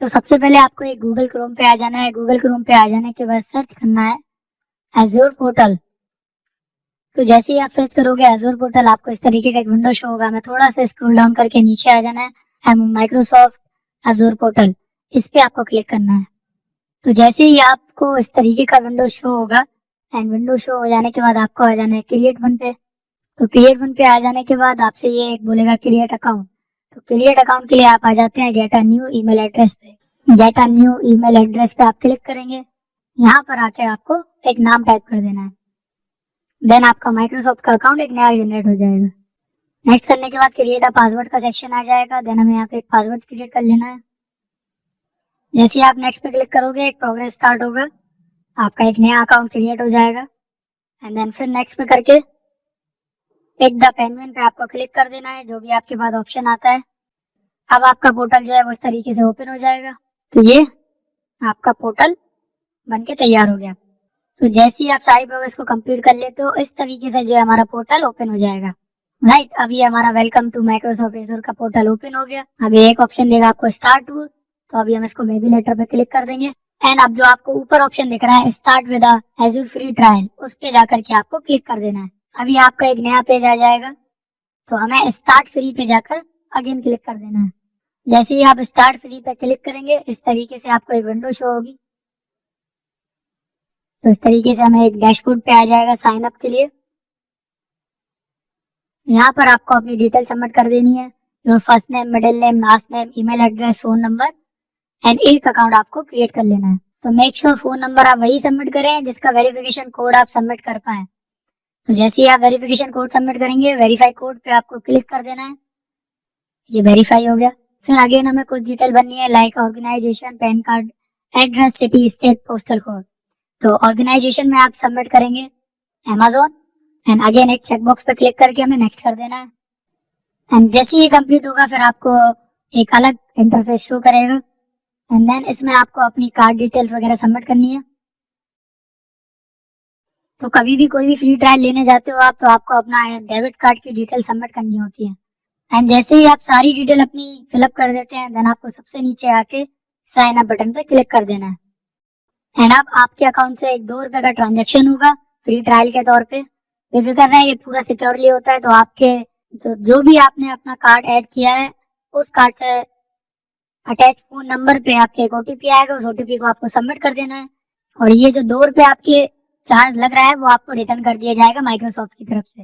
تو سب سے پہلے آپ کو ایک گوگل کروم پہ آ جانا ہے۔ گوگل کروم پہ آ جانے کے بعد سرچ کرنا ہے ایزور پورٹل تو جیسے ہی آپ سرچ کرو گے ایزور پورٹل آپ کو اس طریقے کا ایک ونڈو شو ہوگا۔ میں تھوڑا سا اسکرول ڈاؤن کر کے نیچے آ جانا ہے۔ مائکروسافٹ ایزور پورٹل اس پہ آپ کو کلک کرنا ہے۔ تو جیسے ہی آپ کو اس طریقے کا ونڈو شو ہوگا اینڈ ونڈو شو ہو جانے کے بعد آپ کو آ جانا ہے کریٹ ون پہ۔ تو کریٹ ون پہ آ جانے کے بعد آپ سے یہ ایک بولے گا کریٹ اکاؤنٹ تو کریٹ اکاؤنٹ کے لیے آپ آ جاتے ہیں get new email address پہ۔ Get new email address پہ آپ کلک کریں گے۔ یہاں پر آ کے آپ کو ایک نام ٹائپ کر دینا ہے۔ دین آپ کا مائکروسافٹ کا اکاؤنٹ ایک نیا جنریٹ ہو جائے گا۔ نیکسٹ کرنے کے بعد کریٹ پاسورڈ کا سیکشن آ جائے گا۔ دین ہمیں یہاں پہ ایک پاسورڈ کریٹ کر لینا ہے۔ جیسے آپ نیکسٹ پہ کلک کرو گے، ایک پروگرس اسٹارٹ ہوگا۔ آپ کا ایک نیا اکاؤنٹ کریٹ ہو جائے گا۔ اینڈ دین پھر نیکسٹ پہ کر کے ایک دا پینوین پہ آپ کو کلک کر دینا ہے جو بھی آپ کے بعد آپشن آتا ہے اب آپ کا پورٹل جو ہے وہ اس طریقے سے اوپن ہو جائے گا تو یہ آپ کا پورٹل بن کے تیار ہو گیا تو جیسے ہی آپ ساری پروگرس کو کمپلیٹ کر لیتے ہو اس طریقے سے جو ہے ہمارا پورٹل اوپن ہو جائے گا رائٹ ابھی ہمارا ویلکم ٹو مائکروسافٹ کا پورٹل اوپن ہو گیا ابھی ایک آپشن دے گا آپ کو اسٹارٹ ٹور تو ابھی ہم اس کو میبی لیٹر پہ کلک کر دیں گے اینڈ اب جو آپ کو اوپر آپشن دکھ رہا ہے start with Azure free trial اس پہ جا کر کے آپ کو کلک کر دینا ہے ابھی آپ کا ایک نیا پیج آ جائے گا تو ہمیں اسٹارٹ فری پہ جا کر اگین کلک کر دینا ہے۔ جیسے ہی آپ اسٹارٹ فری پہ کلک کریں گے، اس طریقے سے آپ کو ایک ونڈو شو ہوگی۔ تو اس طریقے سے ہمیں ایک ڈیش بورڈ پہ آ جائے گا سائن اپ کے لیے۔ یہاں پر آپ کو اپنی ڈیٹیل سبمٹ کر دینی ہے۔ Your first name middle name last name email address phone number and ایک اکاؤنٹ آپ کو کریٹ کر لینا ہے۔ تو میک شیور فون نمبر آپ وہی سبمٹ کریں جس کا ویریفیکیشن کوڈ آپ سبمٹ کر پائیں۔ تو جیسے ہی آپ ویریفیکیشن کوڈ سبمٹ کریں گے ویریفائی کوڈ پہ آپ کو کلک کر دینا ہے۔ یہ ویریفائی ہو گیا۔ پھر اگین ہمیں کچھ ڈیٹیل بننی ہے like organization PAN card address city state postal code تو آرگنائزیشن میں آپ سبمٹ کریں گے امیزون اینڈ اگین ایک چیک باکس پہ کلک کر کے ہمیں نیکسٹ کر دینا ہے۔ اینڈ جیسے یہ کمپلیٹ ہوگا، پھر آپ کو ایک الگ انٹرفیس شو کرے گا۔ اینڈ دین اس میں آپ کو اپنی کارڈ ڈیٹیلس وغیرہ سبمٹ کرنی ہے۔ تو کبھی بھی کوئی بھی فری ٹرائل لینے جاتے ہو آپ، تو آپ کو اپنا ڈیبٹ کارڈ کی ڈیٹیل سبمٹ کرنی ہوتی ہے اینڈ جیسے ہی آپ ساری ڈیٹیل اپنی فل اپ کر دیتے ہیں دین آپ کو سب سے نیچے آ کے سائن اپ بٹن پہ کلک کر دینا ہے۔ اینڈ اب آپ کے اکاؤنٹ سے ایک دو روپے کا ٹرانزیکشن ہوگا فری ٹرائل کے طور پہ۔ بے فکر رہے یہ پورا سیکورلی ہوتا ہے، تو آپ کے جو بھی آپ نے اپنا کارڈ ایڈ کیا ہے، اس کارڈ سے اٹیچ فون نمبر پہ آپ کے ایک او ٹی پی آئے گا، اس او ٹی پی کو آپ کو سبمٹ کر دینا ہے۔ اور یہ جو دو روپے آپ کے چارج لگ رہا ہے، وہ آپ کو ریٹرن کر دیا جائے گا مائکروسافٹ کی طرف سے۔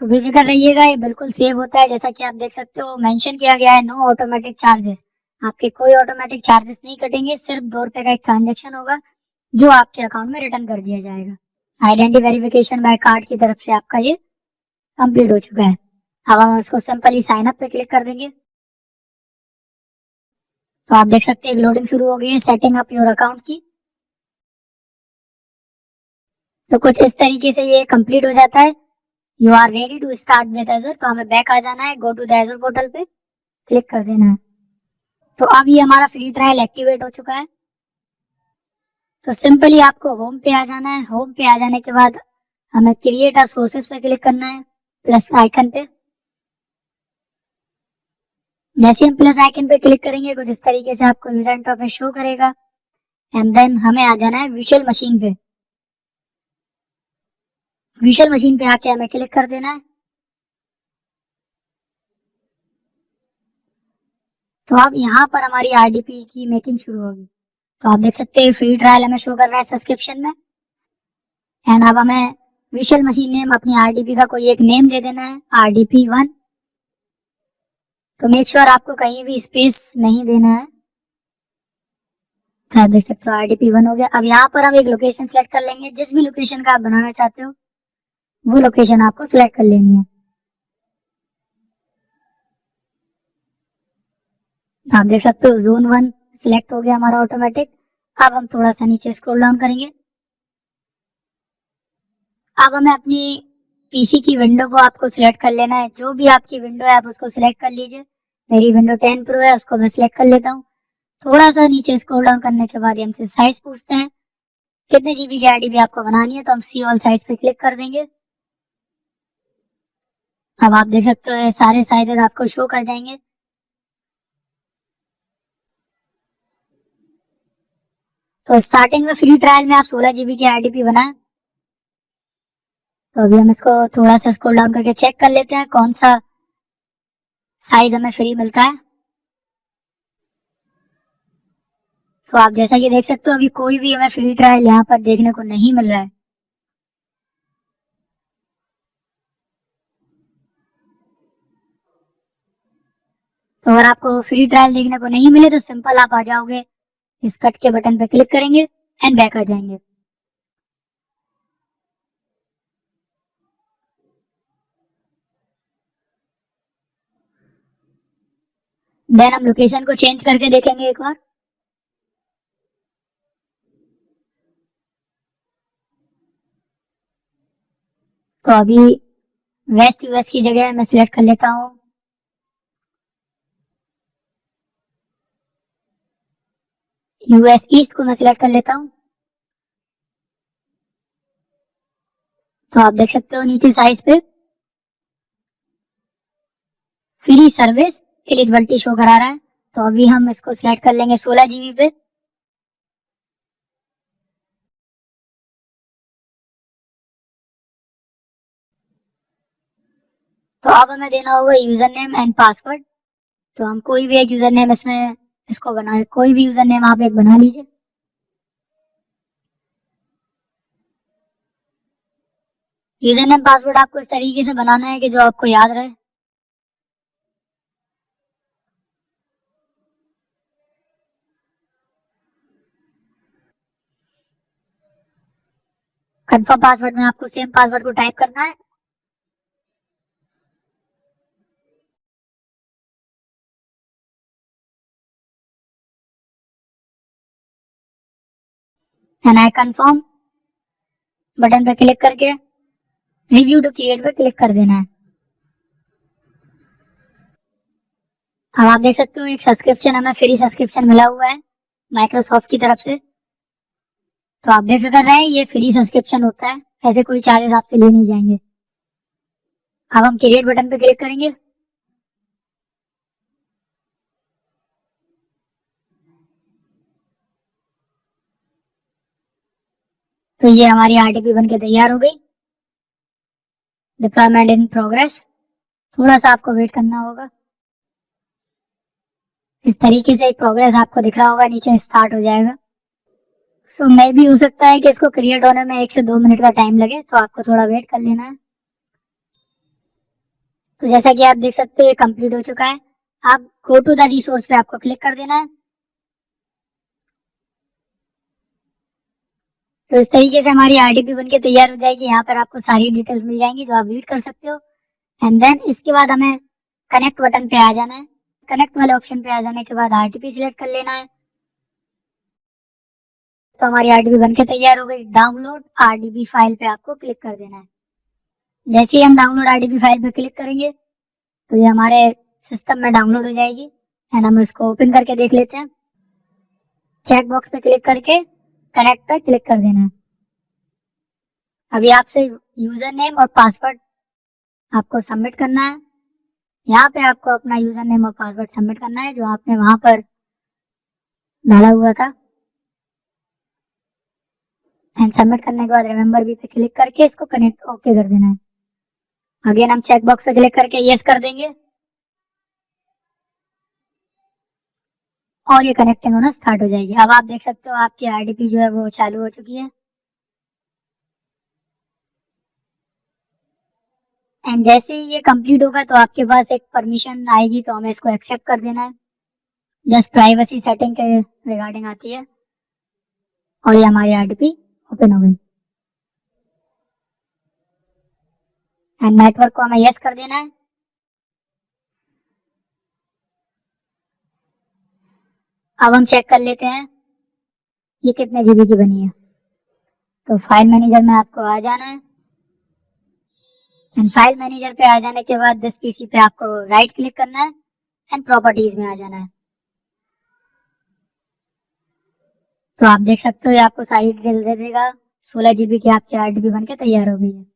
تو بے فکر رہیے گا، یہ بالکل سیو ہوتا ہے۔ جیسا کہ آپ دیکھ سکتے ہو مینشن کیا گیا ہے نو آٹومیٹک چارجز آپ کے کوئی آٹومیٹک چارجز نہیں کٹیں گے، صرف دو روپے کا ایک ٹرانزیکشن ہوگا جو آپ کے اکاؤنٹ میں ریٹرن کر دیا جائے گا۔ آئیڈینٹی ویریفیکیشن بائی کارڈ کی طرف سے آپ کا یہ کمپلیٹ ہو چکا ہے۔ اب ہم اس کو سمپلی سائن اپ پہ کلک کر دیں گے۔ تو آپ دیکھ سکتے ہیں لوڈنگ شروع ہو گئی ہے سیٹنگ اپ یور اکاؤنٹ کی۔ تو کچھ اس طریقے سے یہ کمپلیٹ ہو جاتا ہے. You are ready to start with Azure تو ہمیں بیک آ جانا ہے. گو ٹو ایزر پورٹل پہ. کلک کر دینا ہے. تو اب یہ ہمارا فری ٹرائل ایکٹیویٹ ہو چکا ہے. تو سمپلی آپ کو ہوم پہ آ جانا ہے. ہوم پہ آ جانے کے بعد ہمیں کریٹ سورسز پہ کلک کرنا ہے. پلس آئکن پہ. جیسے ہم پلس آئکن پہ کلک کریں گے. کچھ اس طریقے سے آپ کو یوزر انٹرفیس شو کرے گا. اینڈ دین ہمیں آ جانا ہے ویژل مشین پہ. ویژل مشین پہ آ کے ہمیں کلک کر دینا ہے تو اب یہاں پر ہماری آر ڈی پی کی میکنگ شروع ہوگی۔ تو آپ دیکھ سکتے ہیں فری ٹرائل ہمیں شو کر رہا ہے سبسکرپشن میں۔ اینڈ اب ہمیں ویژل مشین نیم اپنی آر ڈی پی کا کوئی ایک نیم دے دینا ہے آر ڈی پی ون تو میک شیور آپ کو کہیں بھی اسپیس نہیں دینا ہے۔ تو آپ دیکھ سکتے ہو آر ڈی پی ون ہو گیا۔ اب یہاں پر ہم ایک لوکیشن سلیکٹ کر لیں گے۔ جس بھی لوکیشن کا آپ بنانا چاہتے ہو وہ لوکیشن آپ کو سلیکٹ کر لینی ہے۔ آپ دیکھ سکتے ہو زون ون سلیکٹ ہو گیا ہمارا آٹومیٹک اب ہم تھوڑا سا نیچے اسکرول ڈاؤن کریں گے۔ اب ہمیں اپنی پی سی کی ونڈو کو آپ کو سلیکٹ کر لینا ہے۔ جو بھی آپ کی ونڈو ہے آپ اس کو سلیکٹ کر لیجیے میری ونڈو ٹین پرو ہے، اس کو میں سلیکٹ کر لیتا ہوں۔ تھوڑا سا نیچے اسکرول ڈاؤن کرنے کے بعد ہم سے سائز پوچھتے ہیں۔ کتنے جی بی کی آئی ڈی بھی آپ کو بنانی ہے تو ہم سی آل سائز پہ کلک کر دیں گے۔ اب آپ دیکھ سکتے ہو سارے سائز آپ کو شو کر جائیں گے۔ تو اسٹارٹنگ میں فری ٹرائل میں آپ سولہ جی بی کی آئی ڈی پی بنائیں۔ تو ابھی ہم اس کو تھوڑا سا اسکول ڈاؤن کر کے چیک کر لیتے ہیں کون سا سائز ہمیں فری ملتا ہے۔ تو آپ جیسا کہ دیکھ سکتے ہو ابھی کوئی بھی ہمیں فری ٹرائل یہاں پر دیکھنے کو نہیں مل رہا ہے۔ تو اگر آپ کو فری ٹرائل دیکھنے کو نہیں ملے تو سمپل آپ آ جاؤ گے اس کٹ کے بٹن پہ کلک کریں گے اینڈ بیک آ جائیں گے۔ دین ہم لوکیشن کو چینج کر کے دیکھیں گے ایک بار۔ تو ابھی ویسٹ یو ایس کی جگہ میں سلیکٹ کر لیتا ہوں۔ یو ایس ایسٹ کو میں سلیکٹ کر لیتا ہوں۔ تو آپ دیکھ سکتے ہو نیچے سائز پہ۔ فری سروس ایلیجبلٹی شو کرا رہا ہے۔ تو ابھی ہم اس کو سلیکٹ کر لیں گے سولہ جی بی پہ۔ تو اب ہمیں دینا ہوگا یوزر نیم اینڈ پاسورڈ تو ہم کوئی بھی ایک یوزر نیم اس میں اس کو بنا کوئی بھی یوزر نیم آپ ایک بنا لیجیے یوزر نیم پاسورڈ آپ کو اس طریقے سے بنانا ہے کہ جو آپ کو یاد رہے۔ کنفرم پاسورڈ میں آپ کو سیم پاسورڈ کو ٹائپ کرنا ہے۔ کنفرم بٹن پہ کلک کر کے ریویو ٹو کریٹ پہ کلک کر دینا ہے اب آپ دیکھ سکتے ہو ایک سبسکرپشن ہمیں فری سبسکرپشن ملا ہوا ہے مائکروسافٹ کی طرف سے تو آپ بے فکر رہے یہ فری سبسکرپشن ہوتا ہے ایسے کوئی چارجز آپ سے لے نہیں جائیں گے اب ہم کریٹ بٹن پہ کلک کریں گے تو یہ ہماری آر ٹی پی بن کے تیار ہو گئی۔ ڈپلائمنٹ ان پروگرس تھوڑا سا آپ کو ویٹ کرنا ہوگا۔ اس طریقے سے ایک پروگرس آپ کو دکھ رہا ہوگا نیچے اسٹارٹ ہو جائے گا۔ سو so, میں بھی ہو سکتا ہے کہ اس کو کریٹ ہونے میں ایک سے دو منٹ کا ٹائم لگے تو آپ کو تھوڑا ویٹ کر لینا ہے۔ تو جیسا کہ آپ دیکھ سکتے یہ کمپلیٹ ہو چکا ہے۔ آپ گو ٹو دا ریسورس پہ آپ کو کلک کر دینا ہے۔ تو اس طریقے سے ہماری آر ڈی پی بن کے تیار ہو جائے گی۔ یہاں پر آپ کو ساری ڈیٹیلز مل جائیں گی جو آپ ویڈ کر سکتے ہو۔ اینڈ دین اس کے بعد ہمیں کنیکٹ بٹن پہ آ جانا ہے۔ کنیکٹ والے آپشن پہ آ جانے کے بعد آر ٹی پی سلیکٹ کر لینا ہے۔ تو ہماری آر ڈی بی بن کے تیار ہو گئی۔ Download R D B file پہ آپ کو کلک کر دینا ہے۔ جیسے ہی ہم download R D B file پہ کلک کریں گے، تو یہ ہمارے سسٹم میں ڈاؤن لوڈ ہو جائے گی۔ اینڈ ہم اس کو اوپن کر کے دیکھ لیتے ہیں۔ چیک باکس پہ کلک کر کے کنیکٹ پہ کلک کر دینا ہے۔ ابھی آپ سے یوزر نیم اور پاسورڈ آپ کو سبمٹ کرنا ہے۔ یہاں پہ آپ کو اپنا یوزر نیم اور پاسورڈ سبمٹ کرنا ہے، جو آپ نے وہاں پر ڈالا ہوا تھا۔ سبمٹ کرنے کے بعد ریمبر بھی پہ کلک کر کے اس کو کنیکٹ اوکے کر دینا ہے۔ اگین ہم چیک باکس پہ کلک کر کے یس کر دیں گے۔ اور یہ کنیکٹنگ ہونا اسٹارٹ ہو جائے گی۔ اب آپ دیکھ سکتے ہو آپ کی آئی ڈی پی جو ہے وہ چالو ہو چکی ہے۔ اینڈ جیسے ہی یہ کمپلیٹ ہوگا تو آپ کے پاس ایک پرمیشن آئے گی تو ہمیں اس کو ایکسپٹ کر دینا ہے۔ جسٹ پرائیویسی سیٹنگ کے ریگارڈنگ آتی ہے۔ اور یہ ہماری آر ڈی پی اوپن ہو گئی۔ اینڈ نیٹورک کو ہمیں یس کر دینا ہے۔ اب ہم چیک کر لیتے ہیں یہ کتنے جی بی کی بنی ہے۔ تو فائل مینیجر میں آپ کو آ جانا ہے۔ فائل مینیجر پہ آ جانے کے بعد دس پی سی پہ آپ کو رائٹ کلک کرنا ہے اینڈ پراپرٹیز میں آ جانا ہے۔ تو آپ دیکھ سکتے ہو آپ کو ساری ڈیٹیل دے دے گا۔ سولہ جی بی کی آپ کی آر ڈی بی بن کے تیار ہو گئی ہے۔